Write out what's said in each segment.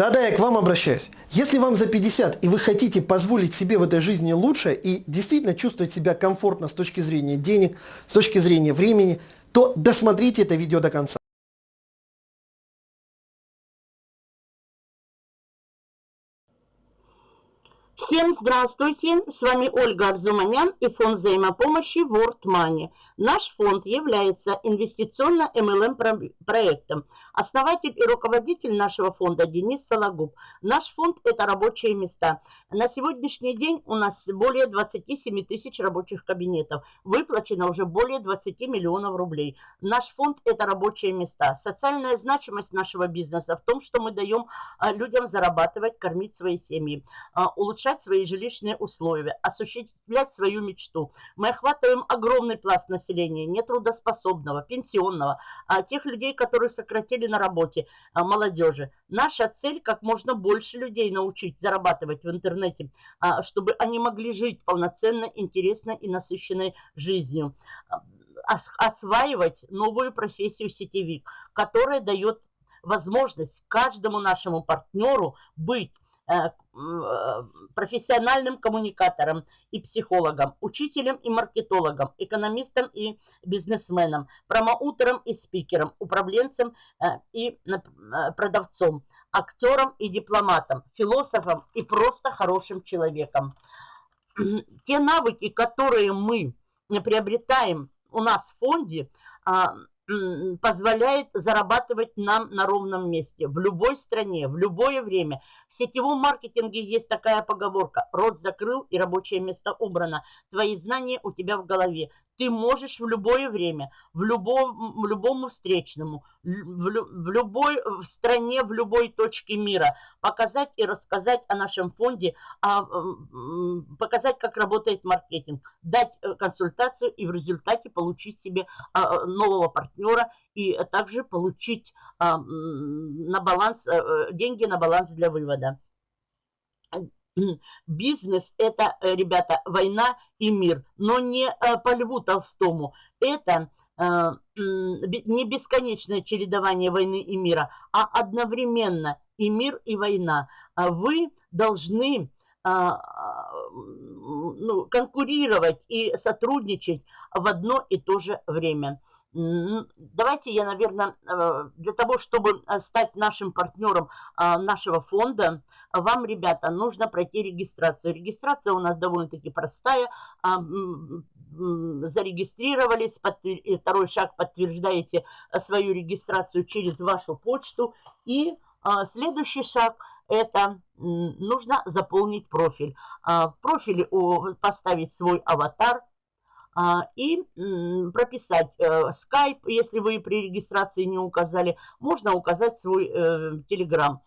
Да-да, я к вам обращаюсь. Если вам за 50 и вы хотите позволить себе в этой жизни лучше и действительно чувствовать себя комфортно с точки зрения денег, с точки зрения времени, то досмотрите это видео до конца. Всем здравствуйте, с вами Ольга Арзуманян и фонд взаимопомощи World Money. Наш фонд является инвестиционно-МЛМ проектом. Основатель и руководитель нашего фонда Денис Сологуб. Наш фонд – это рабочие места. На сегодняшний день у нас более 27 тысяч рабочих кабинетов. Выплачено уже более 20 миллионов рублей. Наш фонд – это рабочие места. Социальная значимость нашего бизнеса в том, что мы даем а, людям зарабатывать, кормить свои семьи, а, улучшать свои жилищные условия, осуществлять свою мечту. Мы охватываем огромный пласт населения нетрудоспособного, пенсионного, а тех людей, которые сократили на работе, а, молодежи. Наша цель как можно больше людей научить зарабатывать в интернете, а, чтобы они могли жить полноценно, интересно и насыщенной жизнью. Осваивать новую профессию сетевик, которая дает возможность каждому нашему партнеру быть профессиональным коммуникатором и психологом, учителем и маркетологом, экономистом и бизнесменом, промоутером и спикером, управленцем э, и продавцом, актером и дипломатом, философом и просто хорошим человеком. Те навыки, которые мы приобретаем у нас в фонде, а, позволяет зарабатывать нам на ровном месте, в любой стране, в любое время. В сетевом маркетинге есть такая поговорка «Рот закрыл и рабочее место убрано». Твои знания у тебя в голове ты можешь в любое время, в любом, любому встречному, в, в любой в стране, в любой точке мира показать и рассказать о нашем фонде, а, показать, как работает маркетинг, дать э, консультацию и в результате получить себе а, нового партнера и также получить а, на баланс, э, э, деньги на баланс для вывода. Бизнес – это, э, ребята, война и мир, но не э, по Льву Толстому. Это э, не бесконечное чередование войны и мира, а одновременно и мир, и война. А вы должны ну, конкурировать и сотрудничать в одно и то же время. Давайте я, наверное, для того, чтобы стать нашим партнером нашего фонда, вам, ребята, нужно пройти регистрацию. Регистрация у нас довольно-таки простая. А, зарегистрировались, второй шаг подтверждаете э, свою регистрацию через вашу почту. И а, следующий шаг – это нужно заполнить профиль. А, в профиле поставить свой аватар, и прописать э, если вы при регистрации не указали, можно указать свой телеграм.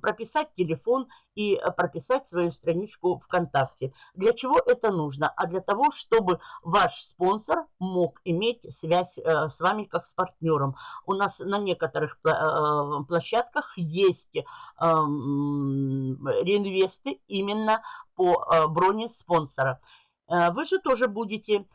Прописать телефон и э, прописать свою страничку ВКонтакте. Для чего это нужно? А для того, чтобы ваш спонсор мог иметь связь э, с вами как с партнером. У нас на некоторых э, площадках есть реинвесты именно по броне спонсора. Вы же тоже будете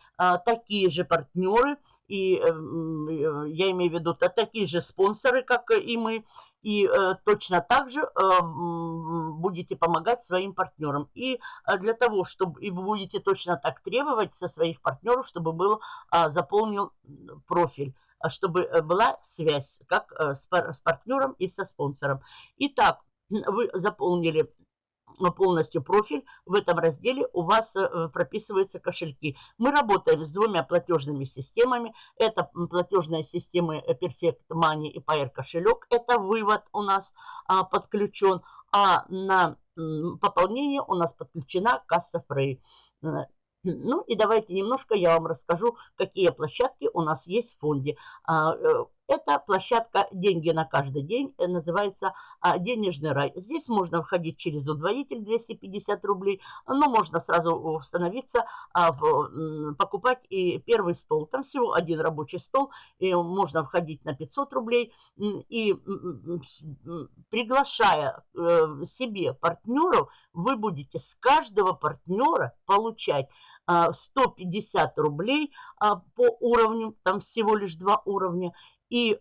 такие же партнеры, и я имею в виду такие же спонсоры, как и мы, и э, точно так же э, будете помогать своим партнерам. И э, для того, чтобы и вы будете точно так требовать со своих партнеров, чтобы был э, заполнил профиль чтобы э, была связь как э, с партнером и со спонсором. Итак, вы заполнили полностью профиль. В этом разделе у вас э, прописываются кошельки. Мы работаем с двумя платежными системами. Это платежные системы Perfect Money и Pair кошелек. Это вывод у нас а, подключен. А на пополнение у нас подключена касса Frey. Э, ну и давайте немножко я вам расскажу, какие площадки у нас есть в фонде. А, это площадка «Деньги на каждый день», э, называется а, «Денежный рай». Здесь можно входить через удвоитель 250 рублей, но можно сразу установиться, а, покупать и первый стол. Там всего один рабочий стол, и можно входить на 500 рублей. И приглашая э, себе партнеров, вы будете с каждого партнера получать 150 рублей по уровню, там всего лишь два уровня, и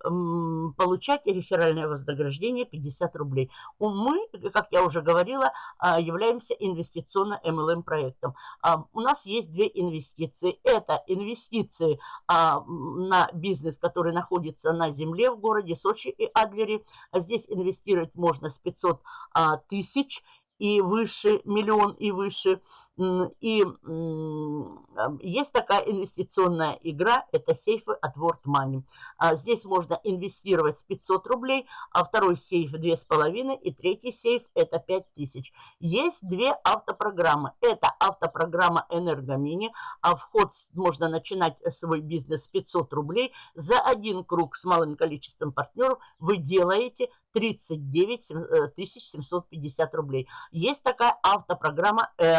получать реферальное вознаграждение 50 рублей. Мы, как я уже говорила, а, являемся инвестиционно-МЛМ проектом. А, у нас есть две инвестиции. Это инвестиции а, на бизнес, который находится на земле в городе Сочи и Адлере. Здесь инвестировать можно с 500 тысяч и выше, миллион и выше. И есть такая инвестиционная игра, это сейфы от World Money. А здесь можно инвестировать с 500 рублей, а второй сейф 2,5 и третий сейф это 5000. Есть две автопрограммы. Это автопрограмма Энергомини, а вход можно начинать свой бизнес с 500 рублей. За один круг с малым количеством партнеров вы делаете 39 750 э, рублей. Есть такая автопрограмма э,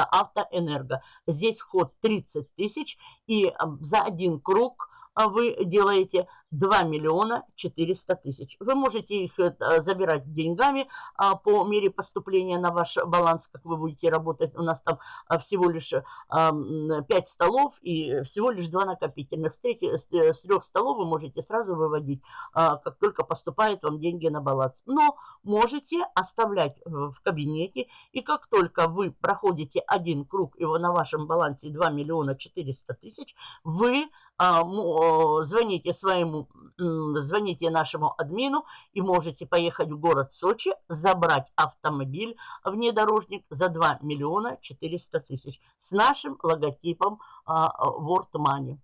Автоэнерго. Здесь вход 30 тысяч и за один круг а, вы делаете 2 миллиона 400 тысяч. Вы можете их э, забирать деньгами а, по мере поступления на ваш баланс, как вы будете работать. У нас там а, всего лишь 5 столов и всего лишь 2 накопительных. С, трети, с 3 столов вы можете сразу выводить, как только поступают вам деньги на баланс. Но можете оставлять в кабинете, и как только вы проходите один круг, и на вашем балансе 2 миллиона 400 тысяч, вы звоните своему звоните нашему админу и можете поехать в город Сочи, забрать автомобиль внедорожник за 2 миллиона 400 тысяч с нашим логотипом World Money.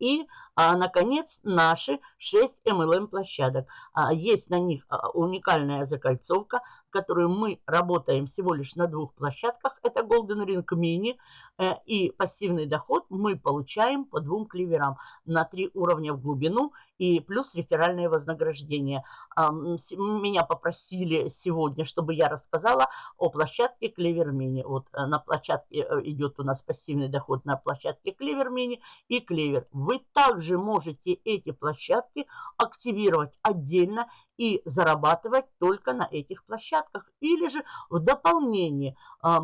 И, а, наконец, наши 6 MLM площадок. А, есть на них а, уникальная закольцовка, которую мы работаем всего лишь на двух площадках. Это Golden Ring Mini и пассивный доход мы получаем по двум кливерам на три уровня в глубину и плюс реферальное вознаграждение. Меня попросили сегодня, чтобы я рассказала о площадке Клевер Мини. Вот э, на площадке э, идет у нас пассивный доход на площадке Клевер Мини и Клевер. Вы также можете эти площадки активировать отдельно и зарабатывать только на этих площадках. Или же в дополнение э,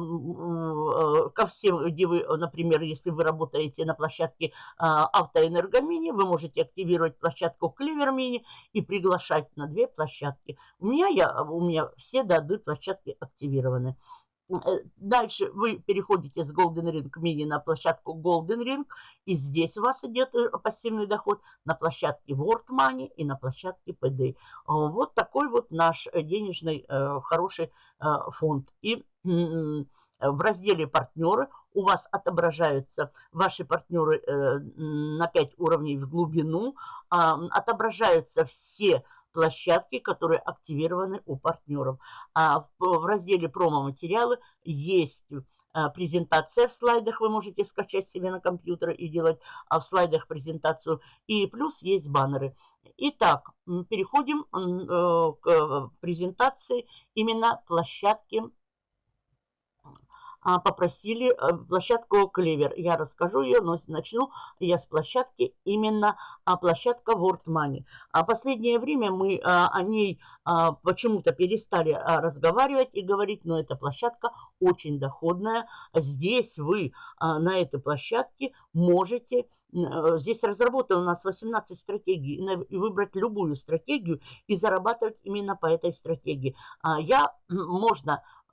ко всем, где вы, например, если вы работаете на площадке Автоэнергомини, вы можете активировать площадку Клевермини и приглашать на две площадки. У меня, я, у меня все до одной площадки активированы. Э, дальше вы переходите с Golden Ring Mini на площадку Golden Ring. И здесь у вас идет э, пассивный доход на площадке World Money и на площадке PD. Вот такой вот наш денежный э, хороший фонд. И в разделе «Партнеры» у вас отображаются ваши партнеры на 5 уровней в глубину, отображаются все площадки, которые активированы у партнеров. А в разделе промо-материалы есть а, презентация в слайдах, вы можете скачать себе на компьютер и делать а в слайдах презентацию. И плюс есть баннеры. Итак, переходим э, к презентации именно площадки а, попросили э, площадку Клевер. Я расскажу ее, но начну я с площадки, именно а, площадка World Money. А последнее время мы а, о ней почему-то перестали разговаривать и говорить, но эта площадка очень доходная. Здесь вы на этой площадке можете э, Здесь разработано у нас 18 стратегий. И выбрать любую стратегию и зарабатывать именно по этой стратегии. Я, можно а, а,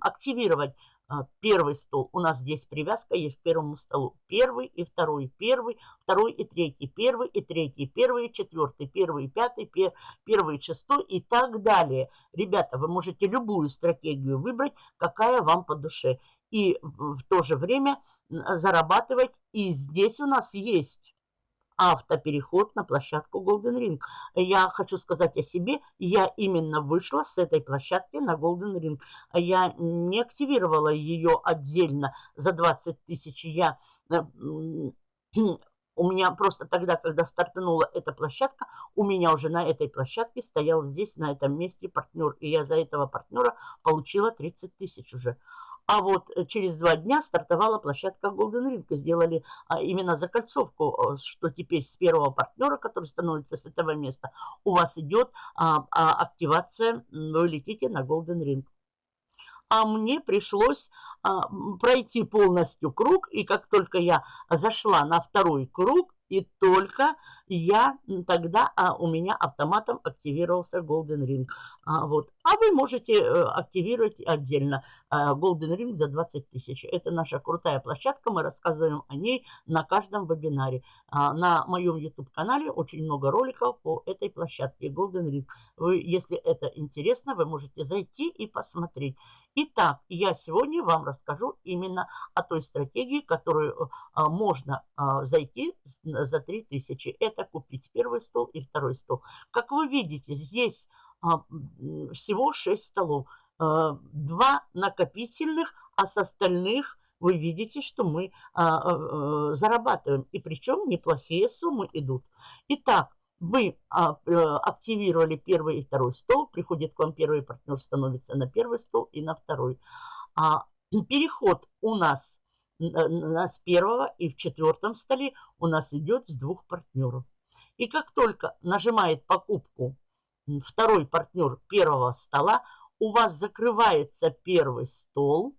активировать а, первый стол. У нас здесь привязка есть к первому столу. Первый и второй, первый, второй и третий, первый и третий, первый и четвертый, первый и пятый, первый и шестой и так далее. Ребята, вы можете любую стратегию выбрать, какая вам по душе. И в то же время зарабатывать. И здесь у нас есть автопереход на площадку Golden Ring. Я хочу сказать о себе, я именно вышла с этой площадки на Golden Ring. Я не активировала ее отдельно за 20 тысяч. Я э, у меня просто тогда, когда стартанула эта площадка, у меня уже на этой площадке стоял здесь, на этом месте партнер. И я за этого партнера получила 30 тысяч уже. А вот э, через два дня стартовала площадка Golden Ring. Сделали а, именно закольцовку, что теперь с первого партнера, который становится с этого места, у вас идет а, а, активация, вы летите на Golden Ring. а мне пришлось пройти полностью круг, и как только я зашла на второй круг, и только я тогда а, у меня автоматом активировался Golden Ring. А, вот. а вы можете а, активировать отдельно а, Golden Ring за 20 тысяч. Это наша крутая площадка, мы рассказываем о ней на каждом вебинаре. А, на моем YouTube-канале очень много роликов по этой площадке Golden Ring. Вы, если это интересно, вы можете зайти и посмотреть. Итак, я сегодня вам расскажу именно о той стратегии, которую а, можно а, зайти за 3000. Это купить первый стол и второй стол. Как вы видите, здесь а, всего 6 столов. Два накопительных, а с остальных вы видите, что мы зарабатываем. И причем неплохие суммы идут. Итак, вы а, э, активировали первый и второй стол, приходит к вам первый партнер, становится на первый стол и на второй. А, переход у нас на с первого и в четвертом столе у нас идет с двух партнеров. И как только нажимает покупку второй партнер первого стола, у вас закрывается первый стол,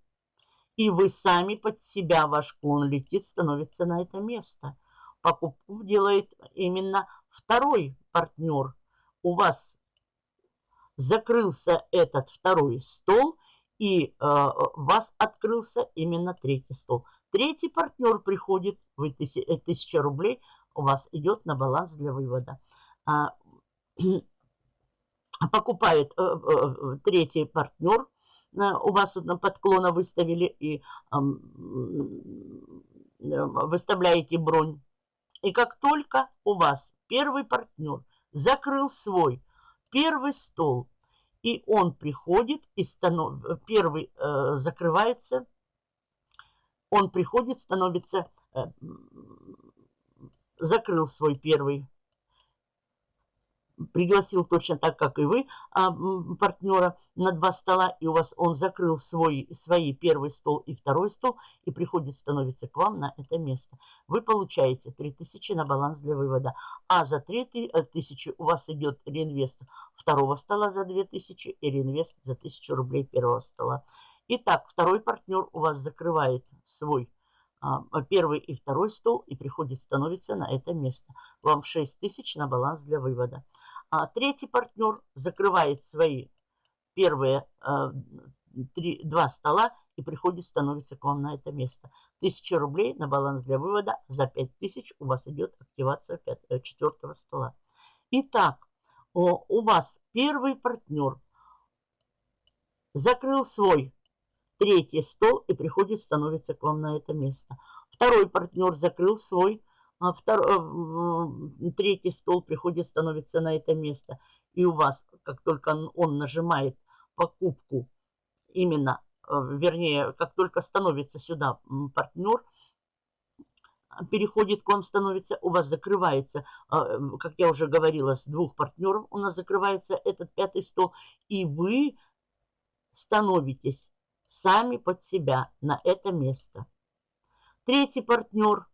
и вы сами под себя, ваш клон летит, становится на это место. Покупку делает именно второй партнер, у вас закрылся этот второй стол, и э, вас открылся именно третий стол. Третий партнер приходит, вы тысяча, тысяча рублей у вас идет на баланс для вывода. А, покупает э, э, третий партнер, э, у вас на подклона выставили и э, выставляете бронь. И как только у вас первый партнер закрыл свой первый стол, и он приходит, и станов... первый э, закрывается, он приходит, становится, э, закрыл свой первый пригласил точно так, как и вы, а, партнера на два стола, и у вас он закрыл свой, свои первый стол и второй стол, и приходит, становится к вам на это место. Вы получаете 3000 на баланс для вывода, а за 3000 э, у вас идет реинвест второго стола за 2000 и реинвест за 1000 рублей первого стола. Итак, второй партнер у вас закрывает свой а, первый и второй стол и приходит, становится на это место. Вам 6000 на баланс для вывода. А третий партнер закрывает свои первые э, три, два стола и приходит, становится к вам на это место. Тысяча рублей на баланс для вывода. За пять тысяч у вас идет активация пятого, четвертого стола. Итак, у вас первый партнер закрыл свой третий стол и приходит, становится к вам на это место. Второй партнер закрыл свой второй, э, третий стол приходит, становится на это место. И у вас, как только он нажимает покупку, именно, э, вернее, как только становится сюда партнер, переходит к вам, становится, у вас закрывается, а, как я уже говорила, с двух партнеров у нас закрывается этот пятый стол, и вы становитесь сами под себя на это место. Третий партнер –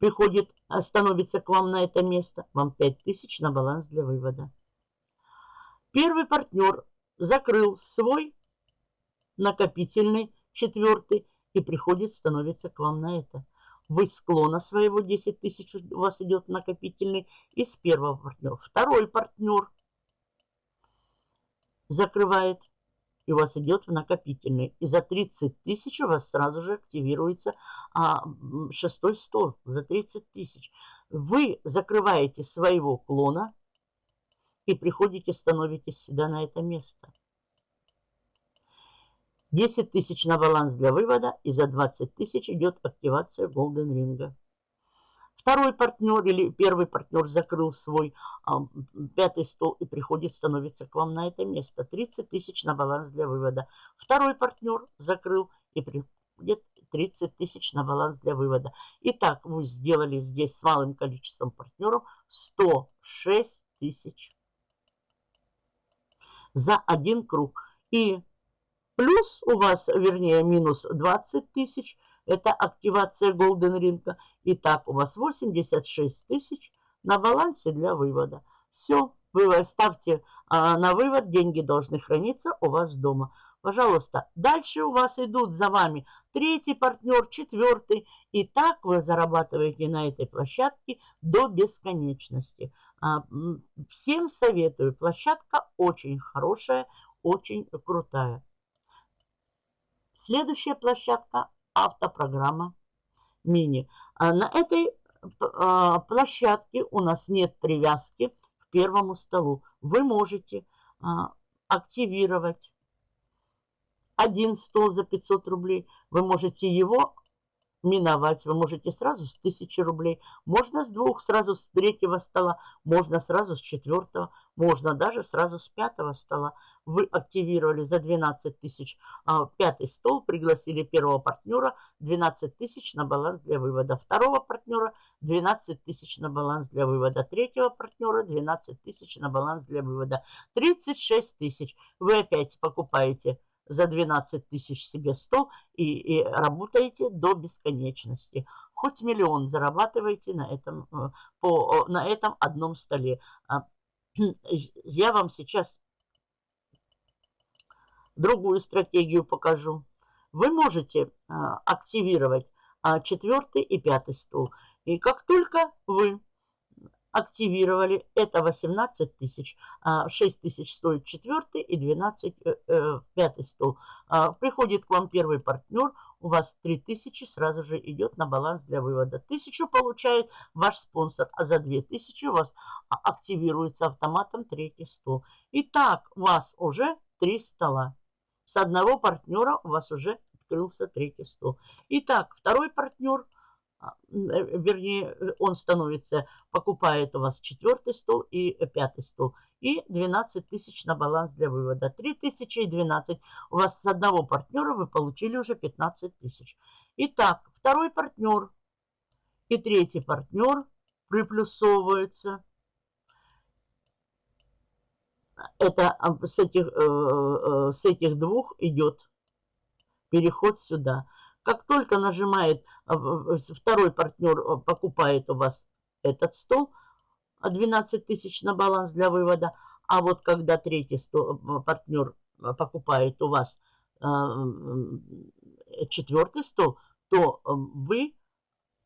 приходит, становится к вам на это место, вам 5000 на баланс для вывода. Первый партнер закрыл свой накопительный четвертый и приходит, становится к вам на это. Вы склона своего 10 тысяч у вас идет накопительный из первого партнера. Второй партнер закрывает и у вас идет в накопительный. И за 30 тысяч у вас сразу же активируется а, шестой стол за 30 тысяч. Вы закрываете своего клона и приходите, становитесь сюда на это место. 10 тысяч на баланс для вывода и за 20 тысяч идет активация Golden Ring. Второй партнер или первый партнер закрыл свой а, пятый стол и приходит, становится к вам на это место. 30 тысяч на баланс для вывода. Второй партнер закрыл и приходит 30 тысяч на баланс для вывода. Итак, вы сделали здесь с малым количеством партнеров 106 тысяч за один круг. И плюс у вас, вернее, минус 20 тысяч – это активация Golden Ring. Итак, у вас 86 тысяч на балансе для вывода. Все, вы ставьте а на вывод деньги должны храниться у вас дома. Пожалуйста, дальше у вас идут за вами третий партнер, четвертый. И так вы зарабатываете на этой площадке до бесконечности. А, всем советую. Площадка очень хорошая, очень крутая. Следующая площадка – автопрограмма мини. А на этой а, площадке у нас нет привязки к первому столу. Вы можете активировать один стол за 500 рублей. Вы можете его миновать. Вы можете сразу с 1000 рублей, можно с двух, сразу с третьего стола, можно сразу с четвертого, можно даже сразу с пятого стола. Вы активировали за 12 тысяч а, пятый стол, пригласили первого партнера, 12 тысяч на баланс для вывода. Второго партнера 12 тысяч на баланс для вывода. Третьего партнера 12 тысяч на баланс для вывода. 36 тысяч. Вы опять покупаете за 12 тысяч себе стол и, и работаете до бесконечности. Хоть миллион зарабатываете на этом, э, по, на этом одном столе. А, я вам сейчас другую стратегию покажу. Вы можете а, активировать а, четвертый и пятый стол. И как только вы активировали. Это 18 тысяч. 6 а, тысяч стоит четвертый и 12 э, э, пятый стол. А, приходит к вам первый партнер, у вас 3 тысячи сразу же идет на баланс для вывода. Тысячу получает ваш спонсор, а за 2 тысячи у вас активируется автоматом третий стол. Итак, у вас уже 3 стола. С одного партнера у вас уже открылся третий стол. Итак, второй партнер – а, э, вернее, он становится, покупает у вас четвертый стол и пятый стол. И 12 тысяч на баланс для вывода. 3 тысячи и 12. У вас с одного партнера вы получили уже 15 тысяч. Итак, второй партнер и третий партнер приплюсовываются. Это а, с этих, э, э, с этих двух идет переход сюда. Как только нажимает а, второй партнер, а, покупает у вас этот стол, 12 тысяч на баланс для вывода, а вот когда третий стол, а, партнер покупает у вас четвертый стол, то вы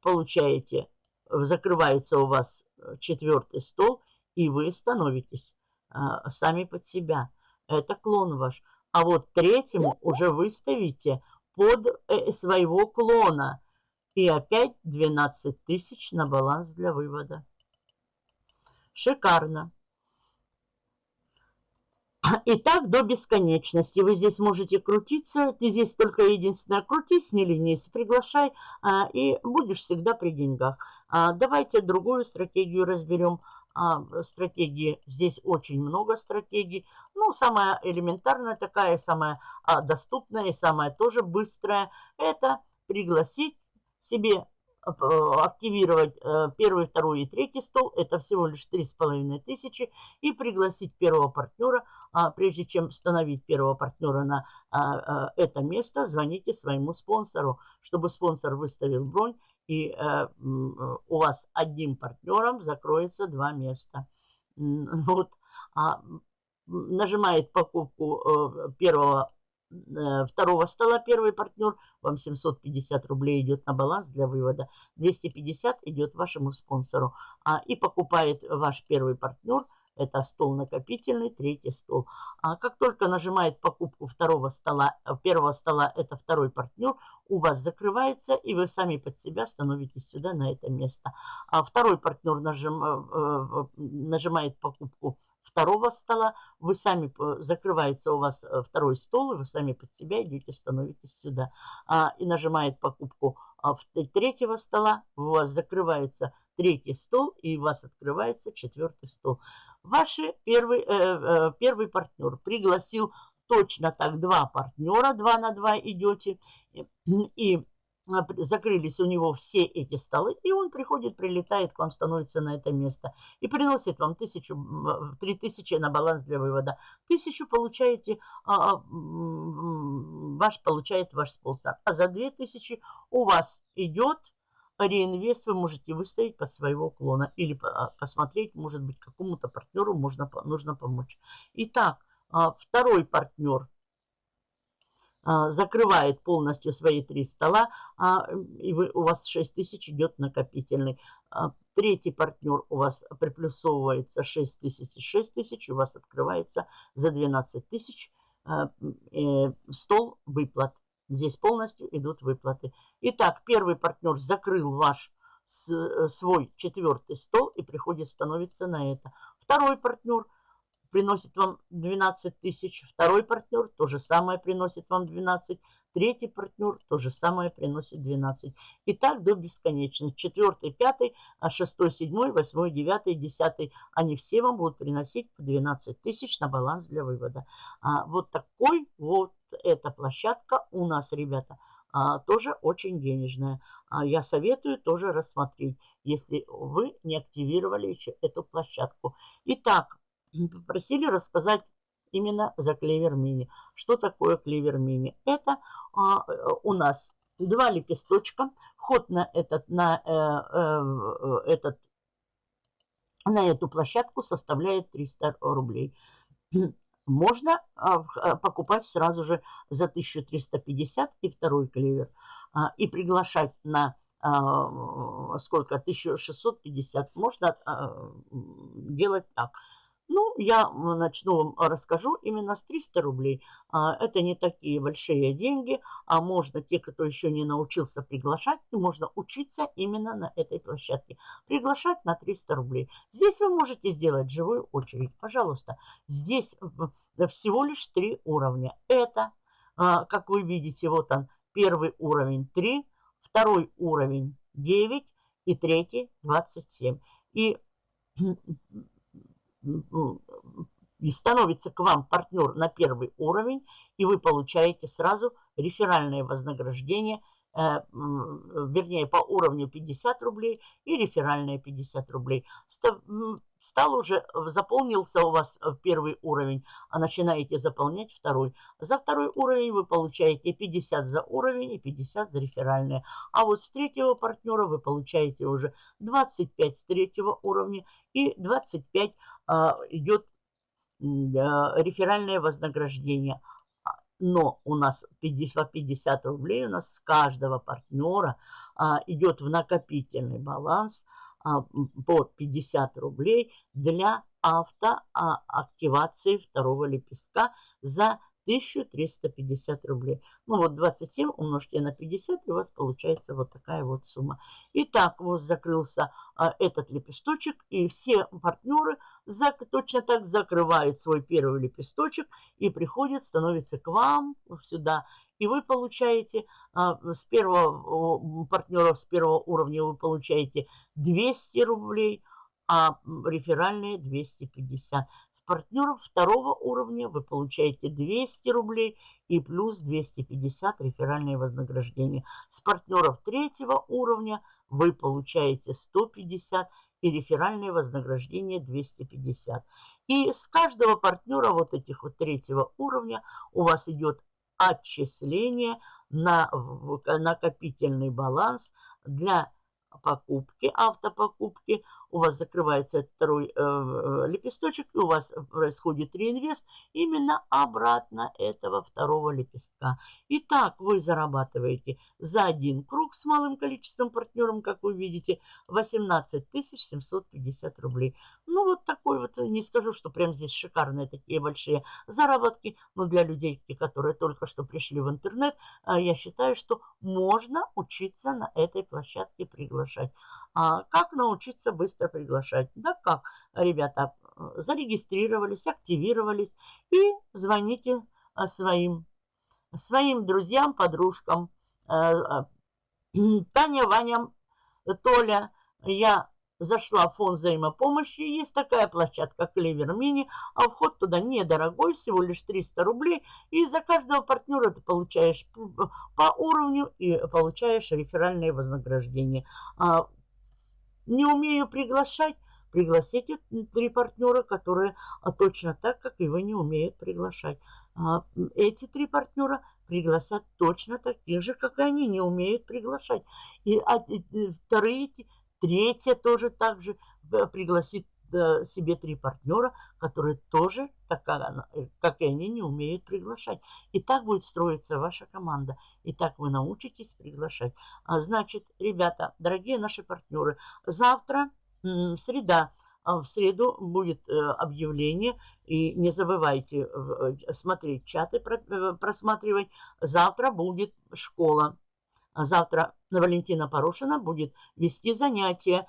получаете, закрывается у вас четвертый стол, и вы становитесь сами под себя. Это клон ваш. А вот третьему уже выставите под э, своего клона. И опять 12 тысяч на баланс для вывода. Шикарно. И так до бесконечности. Вы здесь можете крутиться. Ты здесь только единственное крутись, не ленись, приглашай, а, и будешь всегда при деньгах. А, давайте другую стратегию разберем а, стратегии. Здесь очень много стратегий. Ну, самая элементарная такая, самая а, доступная и самая тоже быстрая, это пригласить себе а, активировать а, первый, второй и третий стол. Это всего лишь три с половиной тысячи. И пригласить первого партнера. А, прежде чем установить первого партнера на а, это место, звоните своему спонсору, чтобы спонсор выставил бронь и э, у вас одним партнером закроется два места. Вот, а, нажимает покупку э, первого, э, второго стола первый партнер, вам 750 рублей идет на баланс для вывода, 250 идет вашему спонсору, а, и покупает ваш первый партнер – это стол накопительный, третий стол. А как только нажимает покупку второго стола, э, первого стола, это второй партнер, у вас закрывается, и вы сами под себя становитесь сюда, на это место. А второй партнер нажим, э, э, нажимает покупку второго стола, вы сами, закрывается у вас второй стол, и вы сами под себя идете, становитесь сюда. А, и нажимает покупку а, третьего стола, у вас закрывается третий стол, и у вас открывается четвертый стол. Ваш первый, э, э, первый партнер пригласил точно так два партнера, два на два идете, и а, закрылись у него все эти столы, и он приходит, прилетает к вам, становится на это место и приносит вам тысячу, три тысячи на баланс для вывода. Тысячу получаете, а, а, ваш получает ваш спонсор, а за две тысячи у вас идет реинвест вы можете выставить по своего клона или посмотреть, может быть, какому-то партнеру можно, нужно помочь. Итак, второй партнер закрывает полностью свои три стола, и вы, у вас 6 тысяч идет накопительный. Третий партнер у вас приплюсовывается 6 тысяч и 6 тысяч, у вас открывается за 12 тысяч э, стол выплат. Здесь полностью идут выплаты. Итак, первый партнер закрыл ваш э, свой четвертый стол и приходит становиться на это. Второй партнер приносит вам 12 тысяч. Второй партнер то же самое приносит вам 12. Третий партнер то же самое приносит 12. И так до бесконечности. Четвертый, пятый, а шестой, седьмой, восьмой, девятый, десятый. Они все вам будут приносить по 12 тысяч на баланс для вывода. А, вот такой вот эта площадка у нас, ребята, а, тоже очень денежная. А, я советую тоже рассмотреть, если вы не активировали еще эту площадку. Итак, попросили рассказать именно за Клевер Мини. Что такое Клевер Мини? Это у нас два лепесточка. Вход на этот, на, э, э, этот, на эту площадку составляет 300 рублей. Можно а, а, покупать сразу же за 1350 и второй клевер. А, и приглашать на а, сколько? 1650. Можно а, делать так. Ну, я начну вам расскажу именно с 300 рублей. А, это не такие большие деньги, а можно, те, кто еще не научился приглашать, можно учиться именно на этой площадке. Приглашать на 300 рублей. Здесь вы можете сделать живую очередь. Пожалуйста, здесь всего лишь три уровня. Это, а, как вы видите, вот он, первый уровень 3, второй уровень 9 и третий 27. И и становится к вам партнер на первый уровень, и вы получаете сразу реферальное вознаграждение, э, вернее, по уровню 50 рублей и реферальное 50 рублей. Стал уже, заполнился у вас э, первый уровень, а начинаете заполнять второй. За второй уровень вы получаете 50 за уровень и 50 за реферальное. А вот с третьего партнера вы получаете уже 25 с третьего уровня и 25 а, идет реферальное вознаграждение. А, но у нас 50, 50 рублей у нас с каждого партнера а, идет в накопительный баланс по 50 рублей для автоактивации второго лепестка за 1350 рублей. Ну вот 27 умножьте на 50, и у вас получается вот такая вот сумма. Итак, вот закрылся а, этот лепесточек, и все партнеры зак, точно так закрывают свой первый лепесточек и приходят, становятся к вам сюда. И вы получаете а, с первого партнера, с первого уровня вы получаете 200 рублей, а реферальные 250 партнеров второго уровня вы получаете 200 рублей и плюс 250 реферальные вознаграждения. С партнеров третьего уровня вы получаете 150 и реферальное вознаграждение 250. И с каждого партнера вот этих вот третьего уровня у вас идет отчисление на накопительный баланс для покупки, автопокупки, у вас закрывается второй э, э, лепесточек, и у вас происходит реинвест именно обратно этого второго лепестка. Итак, вы зарабатываете за один круг с малым количеством партнеров, как вы видите, 18 750 рублей. Ну, вот такой вот, не скажу, что прям здесь шикарные такие большие заработки, но для людей, которые только что пришли в интернет, э, я считаю, что можно учиться на этой площадке приглашать. А как научиться быстро приглашать? Да как, ребята, зарегистрировались, активировались и звоните а, своим, своим друзьям, подружкам. Э, э, Таня, Ваня, Толя, я зашла в фонд взаимопомощи, есть такая площадка Клевер Мини, а вход туда недорогой, всего лишь 300 рублей, и за каждого партнера ты получаешь по уровню и получаешь реферальное вознаграждение. Не умею приглашать, пригласите три партнера, которые а, точно так, как и вы, не умеют приглашать. А, эти три партнера пригласят точно таких же, как и они, не умеют приглашать. И, а, вторые, третья тоже так же э, пригласит себе три партнера, которые тоже, так, э, как и они, не умеют приглашать. И так будет строиться ваша команда. И так вы научитесь приглашать. А, значит, ребята, дорогие наши партнеры, завтра, среда, а в среду будет объявление. И не забывайте смотреть чаты, просматривать. Завтра будет школа. Завтра Валентина Порошина будет вести занятия.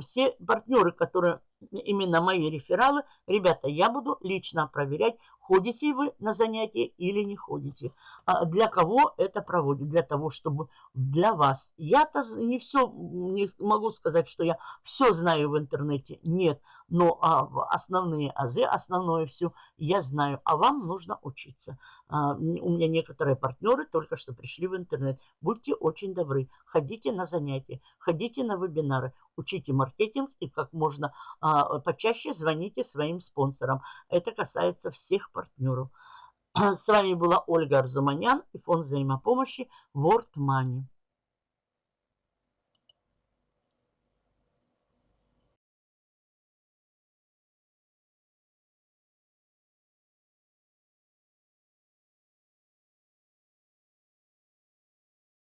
Все партнеры, которые именно мои рефералы, ребята, я буду лично проверять, ходите вы на занятия или не ходите. А для кого это проводит? Для того, чтобы для вас. Я-то не все, не могу сказать, что я все знаю в интернете. Нет. Но а, основные азы, основное все я знаю. А вам нужно учиться. А, у меня некоторые партнеры только что пришли в интернет. Будьте очень добры. Ходите на занятия, ходите на вебинары, учите маркетинг и как можно а, почаще звоните своим спонсорам. Это касается всех партнеров. С вами была Ольга Арзуманян и фонд взаимопомощи World Money.